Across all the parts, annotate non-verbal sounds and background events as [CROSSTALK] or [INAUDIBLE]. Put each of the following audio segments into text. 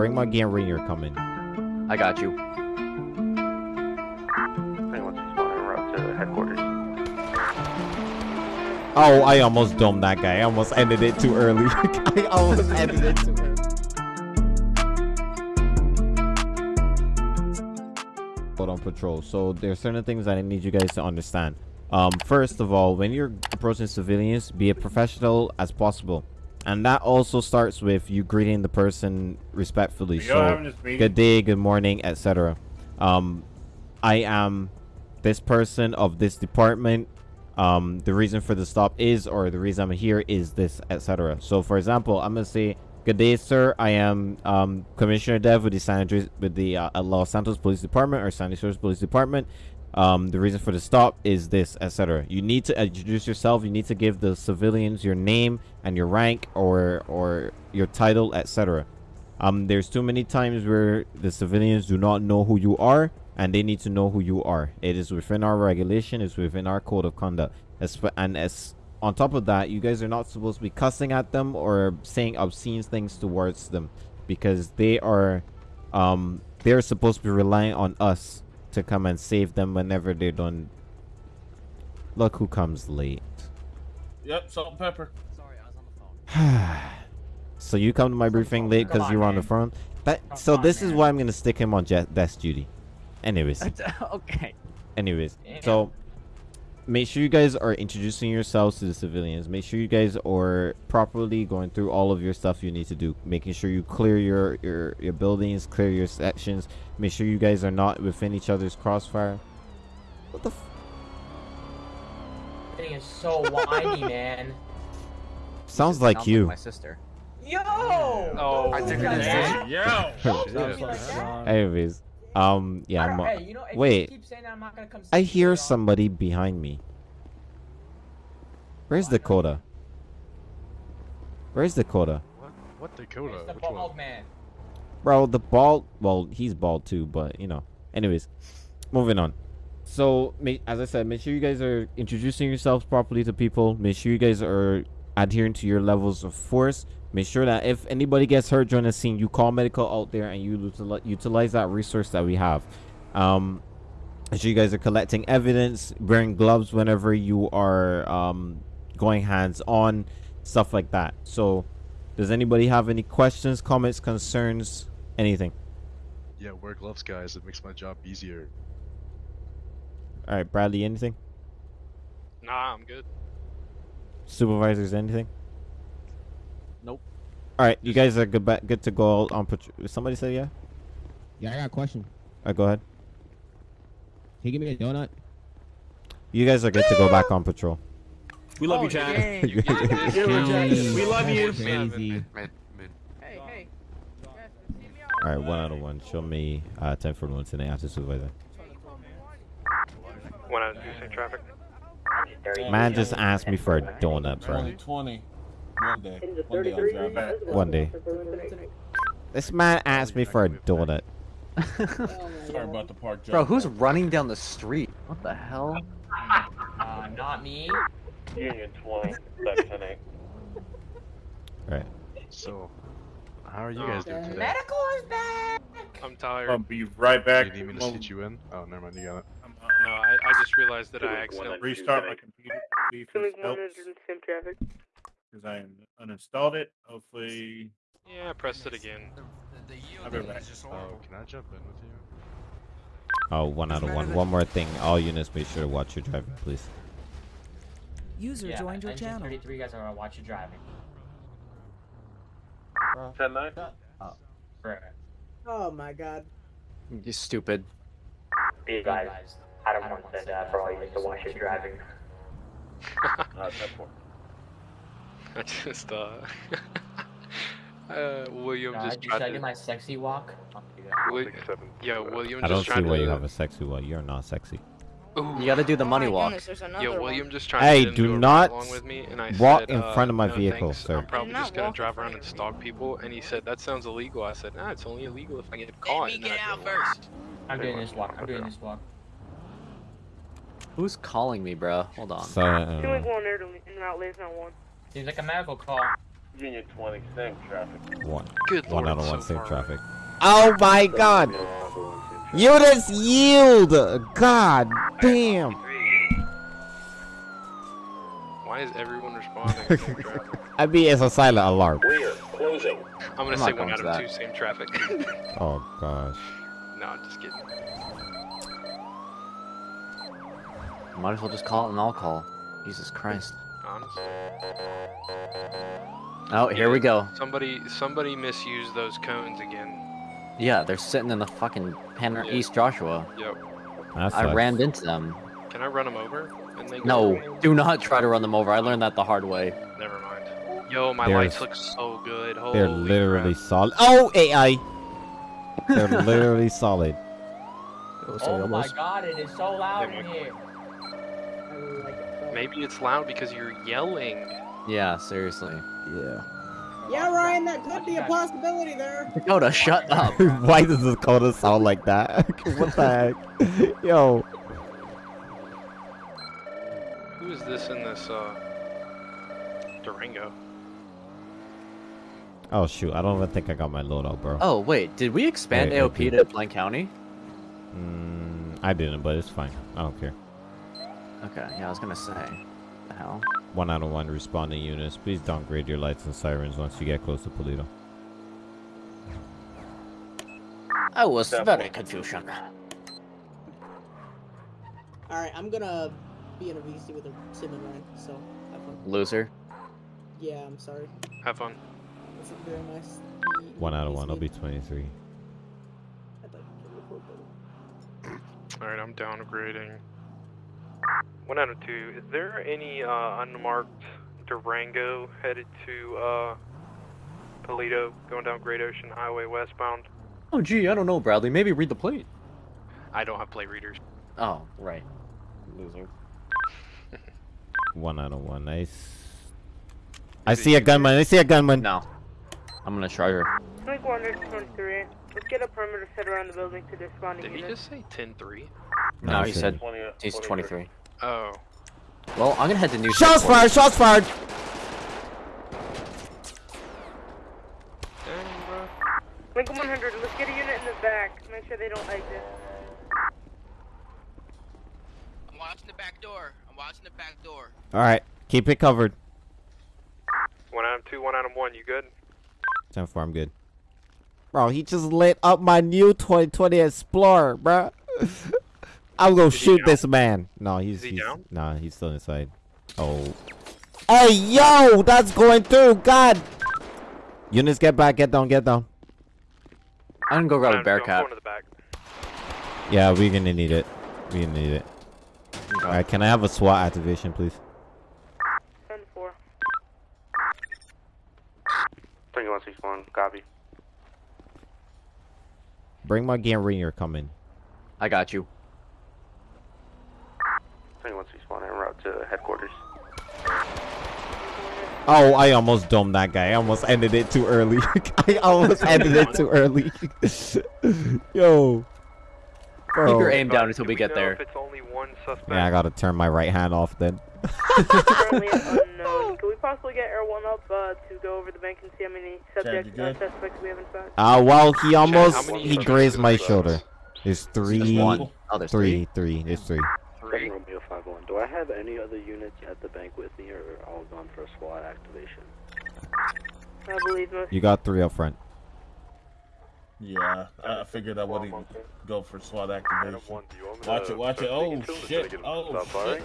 bring my gear when you're coming. I got you. Oh, I almost domed that guy. I almost ended it too early. [LAUGHS] I almost ended it too early. Hold on patrol. So there's certain things that I need you guys to understand. Um, first of all, when you're approaching civilians, be as professional as possible. And that also starts with you greeting the person respectfully. We So, good day, good morning, etc. Um, I am this person of this department. Um, the reason for the stop is, or the reason I'm here is this, etc. So, for example, I'm gonna say, "Good day, sir. I am um, Commissioner Dev with the San Andreas, with the uh, Los Santos Police Department or San Andreas Police Department. Um, the reason for the stop is this, etc. You need to introduce yourself. You need to give the civilians your name and your rank or or your title, etc. Um, there's too many times where the civilians do not know who you are, and they need to know who you are. It is within our regulation. It's within our code of conduct. As and as on top of that, you guys are not supposed to be cussing at them or saying obscene things towards them, because they are, um, they're supposed to be relying on us to come and save them whenever they don't. Look who comes late. Yep, salt and pepper. Sorry, I was on the phone. [SIGHS] so you come to my briefing late because on, you were on the phone. That Come so on, this is why I'm gonna stick him on jet desk duty. Anyways, [LAUGHS] okay. anyways. Damn. So make sure you guys are introducing yourselves to the civilians. Make sure you guys are properly going through all of your stuff you need to do. Making sure you clear your your your buildings, clear your sections. Make sure you guys are not within each other's crossfire. What the? F- Thing is so windy, [LAUGHS] man. Sounds like you. my sister. Yo! Oh, I think think it is. that. Yo! [LAUGHS] Don't like that. Anyways, um, yeah. I I'm, don't- hey, you know, wait. You keep saying that, I'm not gonna come I hear later on. somebody behind me. Where's Dakota? Where's Dakota? What, what Dakota? It's the Which one? bald man. Bro, the bald. Well, he's bald too, but you know. Anyways, moving on. So, as I said, make sure you guys are introducing yourselves properly to people. Make sure you guys are adhering to your levels of force. Make sure that if anybody gets hurt during the scene, you call medical out there and you utilize that resource that we have. Um, make sure you guys are collecting evidence, wearing gloves whenever you are um, going hands on, stuff like that. So, does anybody have any questions, comments, concerns, anything? Yeah, wear gloves, guys. It makes my job easier. All right, Bradley, anything? Nah, I'm good. Supervisors, anything? Nope. All right, you guys are good. Ba- good to go on patrol. Somebody say yeah. Yeah, I got a question. All right, go ahead. Can you give me a donut? You guys are good to go back on patrol. We love Oh, you, Chad. dang. [LAUGHS] You. You're rejected. Jeez. We love you. Crazy. Mid, mid. Hey, hey. All right, one out of one. Show me uh, ten for one today after supervisor. One out of two, same traffic. Man just asked me for a donut, bro. 2020. One day. One day I'll drive back. One day. This man asked me for a donut. Sorry about the park Bro, who's running down the street? What the hell? Uh, not me. Union 20, section 8. All right. So, how are you guys doing today? Medical is back. I'm tired. I'll be right Do back. you need me to Well, sit you in? Oh, never mind. You got it. No, I, I just realized that I accidentally. restart my computer. See if this helps. Sim traffic. Because I uninstalled it. Hopefully. Yeah, I pressed it again. I'll be right. Oh, can I jump in with you? Oh, one out of one. One more thing. All units, make sure to watch your driving, please. User Yeah, joined your Engine channel. 33 guys are gonna watch your driving. 10 9. Right. Oh my god. You stupid. Be guys. I don't want that for all you to watch your driving. Uh, 10 4. I just uh. [LAUGHS] uh William Uh, just should I do my sexy walk? I'll do that. Wi- Six, seven. yeah, William I don't just see why to. you have a sexy walk. You're not sexy. Ooh. You gotta do the money walk. Yeah, William just tried Hey, to do do not along with me, and I walk said, in uh, front of my no, vehicle, thanks. sir. I'm probably just gonna drive around and stalk people, and he said that sounds illegal. I said, nah, it's only illegal if I get caught. and then I didn't walk. I'm doing this walk. I'm doing this walk. Who's calling me, bro? Hold on. So, uh, Two week one there to en route lays not one. Seems like a medical call. Union 20, same traffic. One. Good One lord, out of so one, same traffic. Oh my god! Units yield! God damn! Why is everyone responding? Same traffic. [LAUGHS] I mean, it's a silent alarm. Clear. Closing. I'm gonna I'm say one out of that. two, same traffic. [LAUGHS] Oh gosh. no, I'm just kidding. Might as well just call it an all call. Jesus Christ. Honestly. Oh, here we go. Somebody, somebody misused those cones again. Yeah, they're sitting in the fucking Penner Yeah. East Joshua. Yep. That I sucks. rammed into them. Can I run them over? And they No, away? do not try to run them over. I learned that the hard way. Never mind. Yo, my They're lights look so good. Holy They're literally crap. solid. Oh, AI! [LAUGHS] They're literally solid. Oh, oh my god, it is so loud in here. I really like it. Maybe it's loud because you're yelling. Yeah, seriously. Yeah. Yeah, Ryan, that could be a possibility there. Dakota, shut [LAUGHS] up. Why does Dakota sound like that? [LAUGHS] what the [LAUGHS] heck? Yo. Who is this in this uh Durango? Oh shoot, I don't even think I got my loadout, bro. Oh, wait, did we expand Wait, AOP to Blaine County? Mm, I didn't, but it's fine. I don't care. Okay, yeah, I was gonna say. The hell? One out of one responding units. Please downgrade your lights and sirens once you get close to Paleto. I was Step very one. confusion. Alright, I'm gonna be in a VC with a Sim and Ryan, so have fun. Loser. Yeah, I'm sorry. Have fun. This is very nice. One out of one. I'll be 23. I'd like to report. Alright, I'm downgrading. One out of two. Is there any uh unmarked Durango headed to uh Toledo going down Great Ocean Highway westbound? Oh, gee, I don't know, Bradley. Maybe read the plate. I don't have plate readers. Oh, right. Loser. [LAUGHS] One out of one. Nice. I see a gunman. I see a gunman. No. I'm gonna try her. Link 123. Let's get a perimeter set around the building to the responding Did he just say 10-3? No, No, he said 20, he's 23. Oh. Well, I'm gonna head to New Shots fired! Shots fired! Dang. Lincoln 100, let's get a unit in the back. Make sure they don't exit. I'm watching the back door. I'm watching the back door. Alright. Keep it covered. One out of two, one out of one. You good? 10 4, I'm good. Bro, he just lit up my new 2020 Explorer, bro. [LAUGHS] I'm gonna Is shoot this man. No, he's, Is he he's down? Nah, he's still inside. Oh. Hey, yo, that's going through. God. Units, get back. Get down. Get down. I'm gonna go grab a out of I'm Bearcat. going to. Yeah, we're gonna need it. We're gonna need it. Okay. Alright, can I have a SWAT activation, please? 10 4. Bring 161, copy. Bring my game ringer coming. I got you. Bring 161 en route to headquarters. Oh, I almost domed that guy. I almost ended it too early. [LAUGHS] I almost ended it too early. [LAUGHS] Yo. Keep your aim down until do we get there. It's only one suspect. Yeah, I gotta turn my right hand off then. Currently [LAUGHS] unknown. Can we possibly get Air 1 up uh, to go over the bank and see how many subjects, uh, suspects we have inside? Uh, well, he almost, many he grazed my shoulder. There's three, There's one. Oh, there's three. three, three. There's three. Three. Romeo 51. Do I have any other units at the bank with me, or all gone for a SWAT activation? I believe most. You got three up front. Yeah, I I figured I wouldn't go for SWAT activation. Watch it, watch it. Oh shit! Oh shit!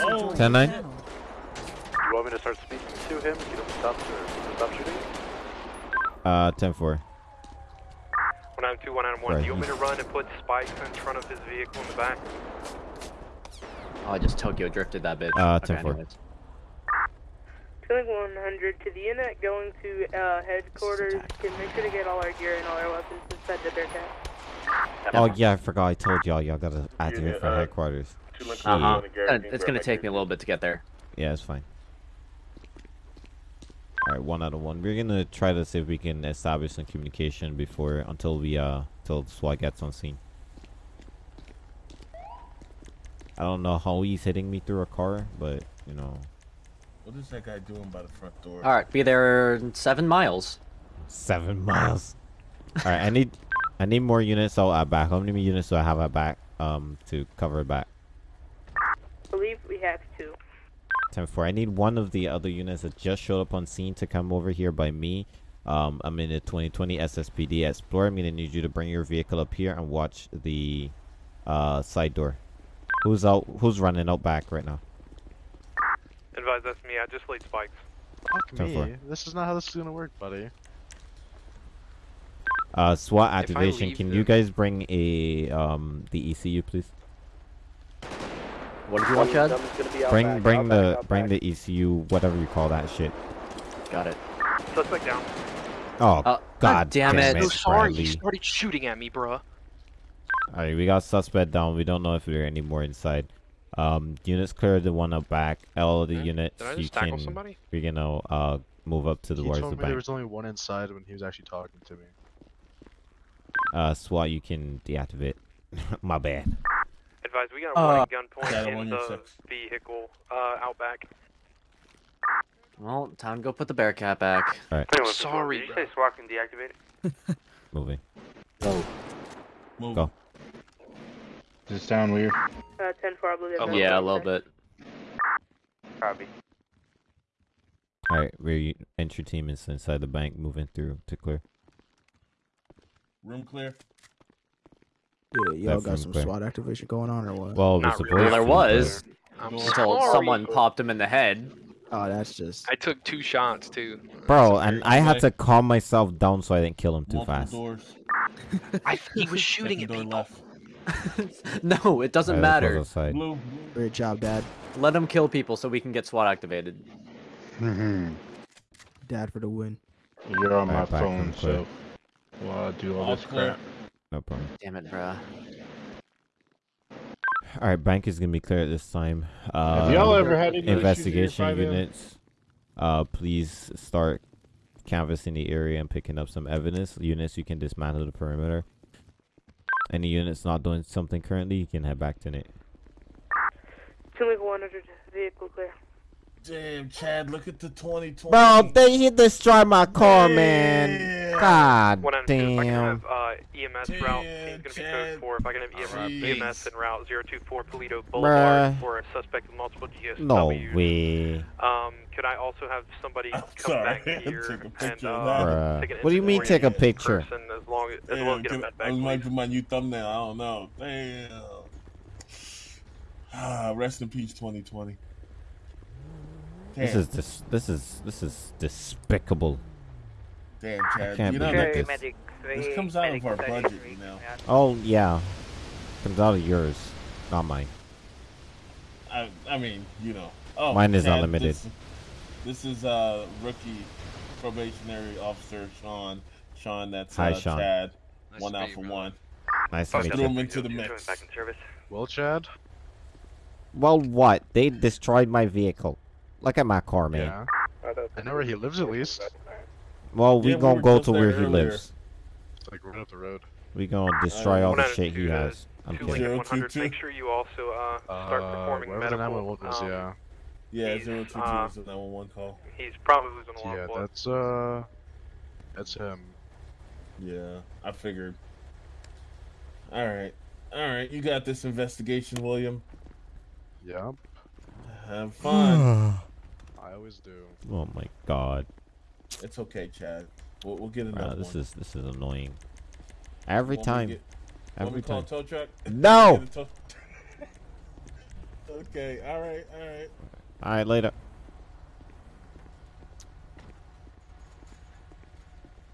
Oh, 10 9? You want me to start speaking to him? Get him to stop, to stop shooting? Uh, 10 4. One out of two, one out of one. Right, Do you want me to run and put spikes in front of his vehicle in the back? Oh, I just Tokyo drifted that bitch. Uh, Okay, 10-4. anyways. 100 to the unit going to uh, headquarters. attack. Can make sure to get all our gear and all our weapons inside the Bearcat. Oh, yeah, I forgot. I told y'all. Y'all gotta activate for uh, headquarters. Uh huh. 51 and It's gonna take me a little bit to get there. Yeah, it's fine. Alright, one out of one. We're gonna try to see if we can establish some communication before, until we, uh, till SWAT gets on scene. I don't know how he's hitting me through a car, but, you know, What is that guy doing by the front door? All right, be there in seven miles. Seven miles. All right, I need, I need more units. So I back. How many units do I have at back? Um, to cover it back. I believe we have two. Ten four. I need one of the other units that just showed up on scene to come over here by me. Um, I'm in the 2020 SSPD Explorer. I'm gonna need you to bring your vehicle up here and watch the uh, side door. Who's out? Who's running out back right now? Advise that's me. I just laid spikes. Fuck Ten four. me. This is not how this is gonna work, buddy. Uh, SWAT activation. Can the- you guys bring a um the ECU, please? What did you want, Chad? Bring bring the bring the ECU, whatever you call that shit. Got it. Suspect down. Oh Uh, God damn it. So sorry, he started shooting at me, bruh. Alright, we got suspect down. We don't know if there are any more inside. Um, units clear the one up back. All the units Did I you tackle can somebody? we're gonna uh move up to the He towards told the me there was only one inside when he was actually talking to me. Uh, SWAT you can deactivate. [LAUGHS] My bad. Advise we got a Uh, one gunpoint Chad, I'm in the six. vehicle uh, out back. Well, time to go put the Bearcat back. Alright, Sorry, Did you bro. SWAT can deactivate it? [LAUGHS] moving. Move. Go. Does it sound weird? Uh, 10 4, I believe. A that's Yeah, a okay. little bit. Copy. Alright, we're entry team is inside the bank, moving through to clear. Room clear. Yeah, y'all got some clear. SWAT activation going on or what? Well, we're Not really. Well, there was I'm until sorry. someone popped him in the head. Oh, that's just. I took two shots too. Bro, and I had to calm myself down so I didn't kill him too Multiple fast. doors. [LAUGHS] I he was shooting Second at people. left. [LAUGHS] no, it doesn't Alright, matter. Blue. Great job, Dad. Let him kill people so we can get SWAT activated. Mm-hmm. Dad for the win. You're on my phone, so while I do all All this clear. crap. No problem. Damn it, bruh. Alright, bank is gonna be clear at this time. Uh, Have y'all ever had any investigation issues in your 5M? units? Uh, please start canvassing the area and picking up some evidence. Units, you can dismantle the perimeter. Any units not doing something currently, you can head back to it. 2 Link 100, vehicle clear. Damn, Chad, look at the 2020. Bro, they he destroyed my car, man. God One out of two. If I can damn. have uh, EMS route, he's gonna be Chad. code four. If I can have EMS, Jeez. EMS en route 024 Toledo Boulevard Bruh. for a suspect with multiple GSWs. No way. Um, could I also have somebody I'm come sorry, back [LAUGHS] I here took a and picture uh, take an What do you mean take a picture? person as long as, as well as get can- med I bag, might please. do my new thumbnail. I don't know. Damn. [SIGHS] Ah, rest in peace, 2020. Damn, This is dis- this is this is despicable. damn, Chad. can't you know believe that this. this, this comes out of our budget, you know. Oh yeah, comes out of yours, not mine. I, I mean, you know. Oh, Mine is Chad, unlimited. This, this is uh rookie probationary officer Sean. Sean, that's Hi, uh, Sean. Chad. Nice one to out for one. Nice to meet Threw him you. into the mix. Back in service. Well, Chad. Well, what? They destroyed my vehicle. Look at my car, man. Yeah. I know where he lives at least. Well, we Yeah, we gonna were go to there where he earlier. lives. It's like right up the road. We gonna destroy all the One out shit he uh, has. I'm Two kidding. Lincoln 100. Make sure you also uh, start Uh, performing wherever the medical. 911 was, um, yeah. Yeah, He's, zero two two uh, is the 911 call. He's probably losing a lot Yeah, of blood. that's uh, that's him. Yeah, I figured. All right, all right. You got this investigation, William. Yep. Have fun. [SIGHS] [LAUGHS] I always do. Oh my god. it's okay, Chad. We'll, we'll get Wow, another this one. is this is annoying. Every Want me time. get- want me Every call a time. tow truck? [LAUGHS] No! [LAUGHS] Tow- [LAUGHS] okay, all right, all right. All right, later.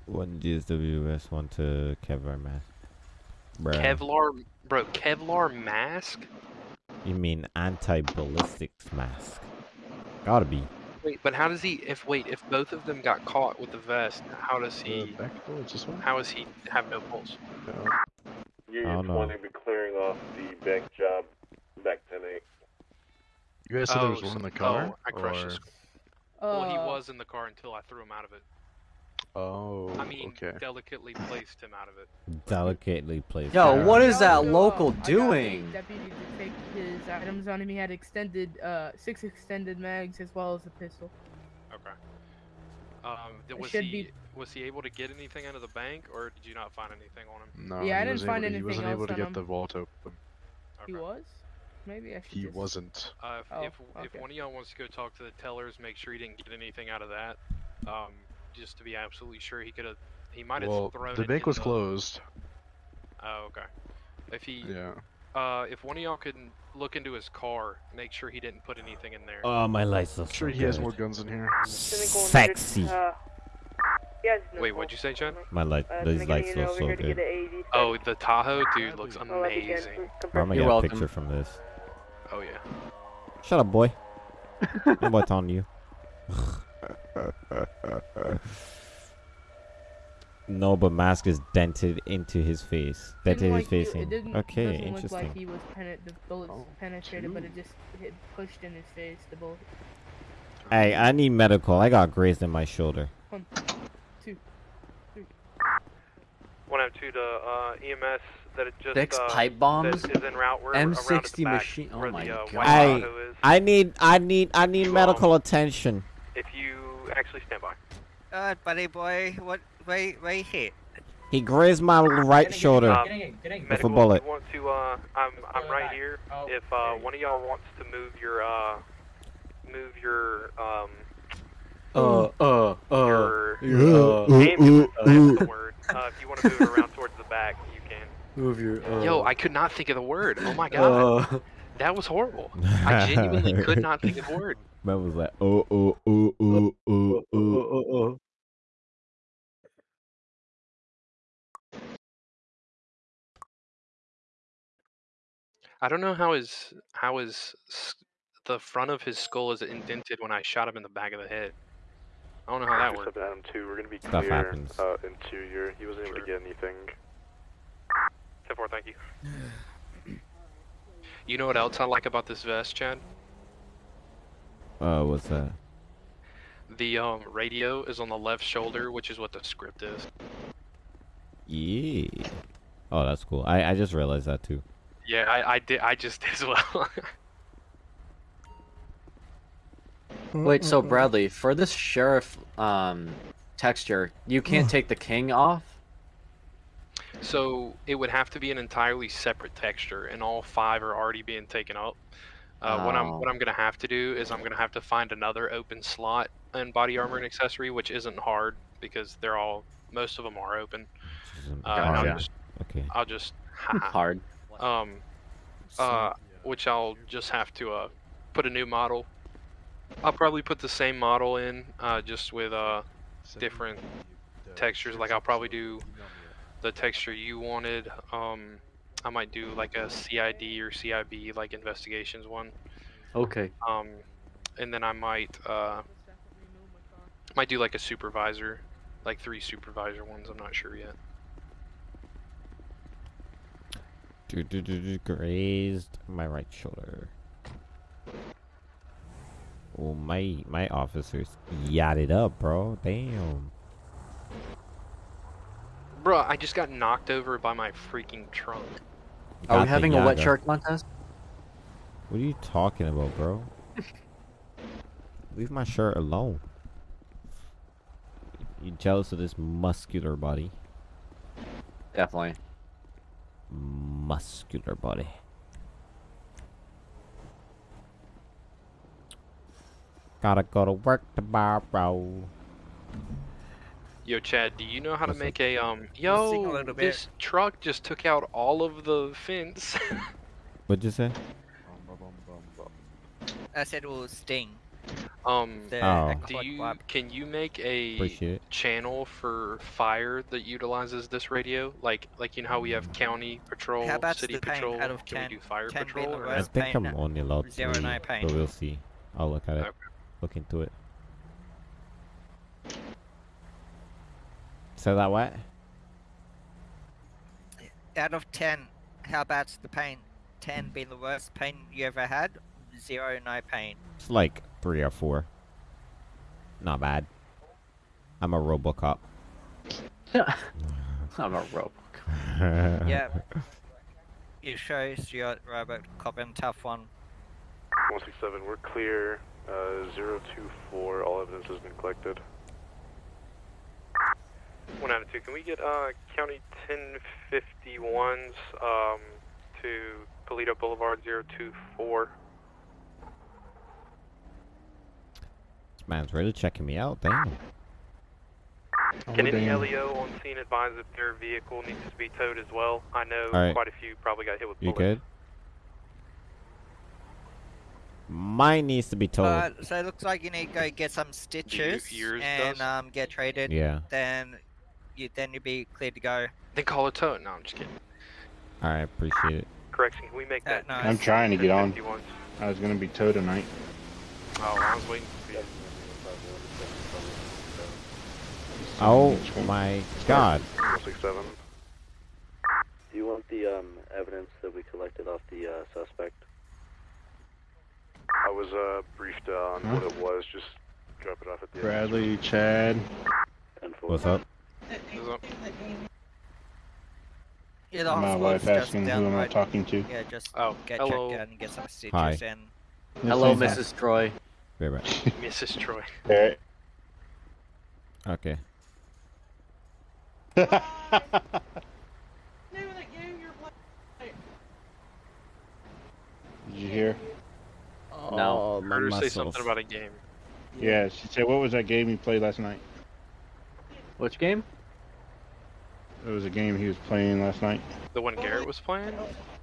One GSWS, one to Kevlar mask. Bruh. Kevlar, bro, Kevlar mask. You mean anti-ballistics mask? Gotta be. Wait, but how does he? If wait, if both of them got caught with the vest, how does The he? back door is this one? How does he have no pulse? Union don't know. 20 be clearing off the bank job back 10 8. You guys said there was oh, one in the car? oh, I crushed or... his- Well, he oh. was in the car until I threw him out of it. Oh, I mean, okay. delicately placed him out of it. Delicately placed. Yo, there. what is that Also, local I got a doing? Deputy to take his items on him. He had extended, uh, six extended mags as well as a pistol. Okay. Um, was he be- was he able to get anything out of the bank, or did you not find anything on him? No, Yeah, I didn't find able, He wasn't able to get him. the vault open. He was? Maybe I should He just... wasn't. Uh, if, Oh, if, if one of y'all wants to go talk to the tellers, make sure he didn't get anything out of that. Um, just to be absolutely sure he could have. He might have Well, thrown. the it bank in was the- closed. Oh, okay. If he, Yeah. uh, if one of y'all could look into his car, make sure he didn't put anything in there. Oh, my lights are I'm sure so he has more guns in here. Sexy. Uh, yes, Wait, what'd you say, Chad? My light, Uh, these can I get lights look so here to get good. Oh, the Tahoe, dude, looks that'd be good. amazing. Bro, I'm gonna You're get a welcome. picture from this. Oh yeah. Shut up, boy. [LAUGHS] I'm what's on you. [LAUGHS] [LAUGHS] no, but mask is dented into his face. Dented Didn't his face it in. didn't, Okay, doesn't interesting. look like he was penet- the bullets Oh, penetrated, but it just hit pushed in his face. The bullet. Hey, I need medical. I got grazed in my shoulder. One, two, three. One out two to uh, EMS that it just Six uh, pipe bombs? that is en route. We're around at the M60 machine- oh my the, uh, God. white Hey, I need, I need, I need You, medical attention. If you actually stand by. Uh, buddy boy, what? Where, where you hit? He grazed my right shoulder Um, with a bullet. You want to? Uh, I'm I'm right here. If uh, one of y'all wants to move your uh, move your um, Uh, uh, uh. your, your, uh, ambulance, uh, that's the uh. word. Uh, if you want to move it around towards the back, you can. Move your. Uh, Yo, I could not think of the word. Oh my god, Uh, that was horrible. I genuinely could not think of the word. Man was like, oh, oh, oh, oh, oh, oh. uh, I don't know how his how his the front of his skull is indented when I shot him in the back of the head. I don't know how that worked. Adam 2, we're gonna be Stuff clear happens. uh, into your. He wasn't able to get anything. Ten four, thank you. You know what else I like about this vest, Chad? Uh, what's that? The um radio is on the left shoulder, which is what the script is. Yeah. Oh, that's cool. I, I just realized that too. Yeah, I, I did. I just [LAUGHS] did as well. Wait, so Bradley, for this sheriff um texture, you can't take the king off? so it would have to be an entirely separate texture, and all five are already being taken up. Uh, What I'm Oh. what I'm gonna have to do is I'm gonna have to find another open slot in body armor and accessory, which isn't hard because they're all most of them are open. Uh, and I'll Gotcha. just Okay. I'll just [LAUGHS] Hard. um uh which I'll just have to uh put a new model. I'll probably put the same model in uh just with uh different textures like I'll probably do the texture you wanted. Um I might do like a CID or CIB like investigations one. Okay. Um and then I might uh might do like a supervisor, like three supervisor ones, I'm not sure yet. Do, do, do, do, grazed my right shoulder. Oh, my my officers yadded up, bro. Damn. Bruh, I just got knocked over by my freaking trunk. Are Got we the having a wet yaga. shark contest? What are you talking about, bro? Leave my shirt alone. You jealous of this muscular body? Definitely. Muscular body. Gotta go to work tomorrow. Yo, Chad, do you know how to make a um? sing a Yo, this truck just took out all of the fence. [LAUGHS] What'd you say? I said it will sting. um, The Oh. do you can you make a channel for fire that utilizes this radio? Like like you know how we have county patrol, How about city patrol. out of can 10? we do fire patrol? or- I think I'm only allowed zero to, nine pain. but we'll see. I'll look at it. Okay. Look into it. Say that what? Out of 10, how about the pain? 10 being the worst pain you ever had, 0 no pain. It's like three or four. Not bad. I'm a RoboCop. [LAUGHS] [LAUGHS] I'm a robot. yeah. You show your robot cop and tough one. 167, we're clear. Uh, 024, all evidence has been collected. 192, can we get uh, County 1051s um, to Paleto Boulevard 024? This man's really checking me out. Damn. Can any damn. LEO on scene advise if their vehicle needs to be towed as well? I know Alright. quite a few probably got hit with bullets. You good? Mine needs to be towed. Uh, so it looks like you need to go get some stitches and um, get traded. Yeah. Then you then you'd be cleared to go. Then call a tow. No, I'm just kidding. Alright, appreciate it. Correction, can we make that? no, I'm trying to get on. I was gonna be towed tonight. Oh, I was waiting for you. Oh my god. 167. Do you want the um, evidence that we collected off the uh, suspect? I was uh, briefed uh, on what it was, just drop it off at the Bradley, Chad. What's up? Yeah, the My hospital's wife just asking down who am I road. talking to? Yeah, just Oh, get hello. checked and get some stitches Hi. and Hello, Yes, Mrs. Troy. Very right. [LAUGHS] Mrs. Troy. Alright. Okay. [LAUGHS] Did you hear? No. Oh, I heard her say something about a game. Yeah, she said, what was that game you played last night? Which game? It was a game he was playing last night. The one Garrett was playing?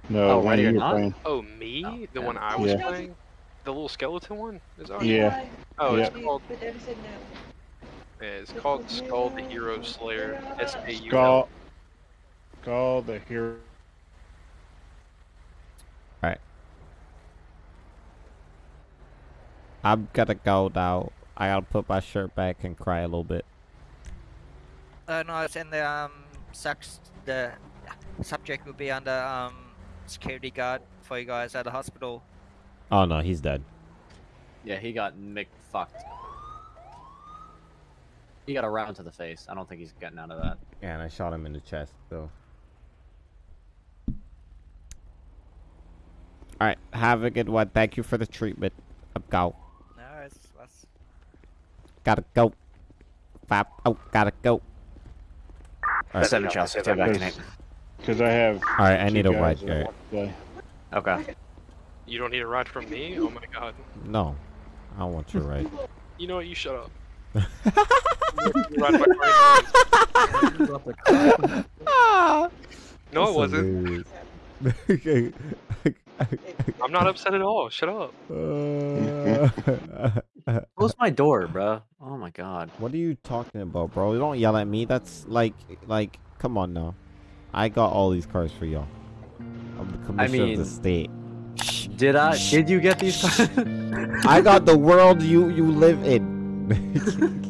No, Oh, one Ready you were Not? playing. Oh, me? the yeah. one I was Yeah. playing? The little skeleton one? Is that Yeah. Oh, it's called. Yeah, it's called Skull the Hero Slayer. S A U L. Call, call the hero. Alright. I'm gonna go now. I gotta put my shirt back and cry a little bit. Uh, no, it's in the um sucks the subject will be under um security guard for you guys at the hospital. Oh no, he's dead. Yeah, he got Mick fucked. He got a round to the face. I don't think he's getting out of that. Yeah, and I shot him in the chest, so. Alright, have a good one. Thank you for the treatment. I'm go. No, it's that's Gotta go. Fap. Oh, gotta go. Alright. Seven shots. Stay back in it. Because I have. Alright, I need a guys ride, that Garrett. want to play. Okay. You don't need a ride from me? Oh my god. No. I don't want your ride. [LAUGHS] You know what? You shut up. You [LAUGHS] ride my car. [LAUGHS] No, it wasn't. wasn't. I'm not upset at all. Shut up. Uh, [LAUGHS] Close my door, bro. Oh my god. What are you talking about, bro? You don't yell at me. That's like, like, come on now. I got all these cars for y'all. I'm the commissioner of mean- the state. [SNIFFS] Did I? Did you get these? [LAUGHS] I got the world you you live in. [LAUGHS]